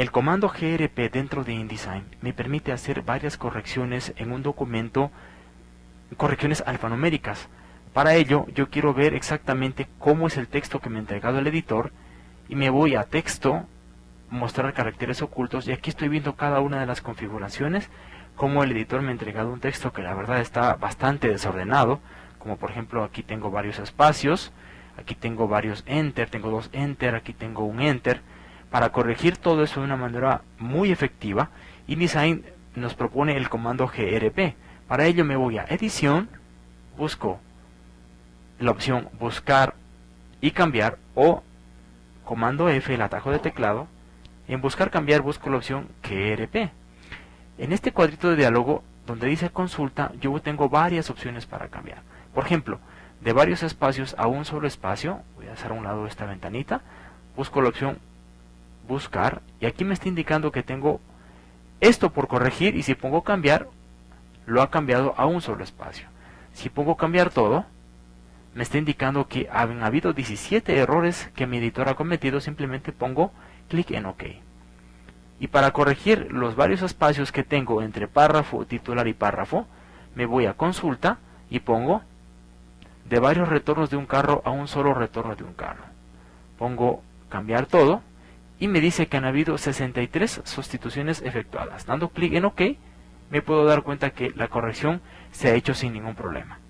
El comando grp dentro de InDesign me permite hacer varias correcciones en un documento, correcciones alfanuméricas. Para ello, yo quiero ver exactamente cómo es el texto que me ha entregado el editor y me voy a texto, mostrar caracteres ocultos y aquí estoy viendo cada una de las configuraciones, como el editor me ha entregado un texto que la verdad está bastante desordenado, como por ejemplo aquí tengo varios espacios, aquí tengo varios enter, tengo dos enter, aquí tengo un enter, para corregir todo eso de una manera muy efectiva, InDesign nos propone el comando grp. Para ello me voy a edición, busco la opción buscar y cambiar o comando F, el atajo de teclado. En buscar cambiar busco la opción grp. En este cuadrito de diálogo donde dice consulta, yo tengo varias opciones para cambiar. Por ejemplo, de varios espacios a un solo espacio, voy a hacer a un lado esta ventanita, busco la opción buscar y aquí me está indicando que tengo esto por corregir y si pongo cambiar lo ha cambiado a un solo espacio. Si pongo cambiar todo me está indicando que han habido 17 errores que mi editor ha cometido simplemente pongo clic en ok. Y para corregir los varios espacios que tengo entre párrafo titular y párrafo me voy a consulta y pongo de varios retornos de un carro a un solo retorno de un carro. Pongo cambiar todo y me dice que han habido 63 sustituciones efectuadas. Dando clic en OK, me puedo dar cuenta que la corrección se ha hecho sin ningún problema.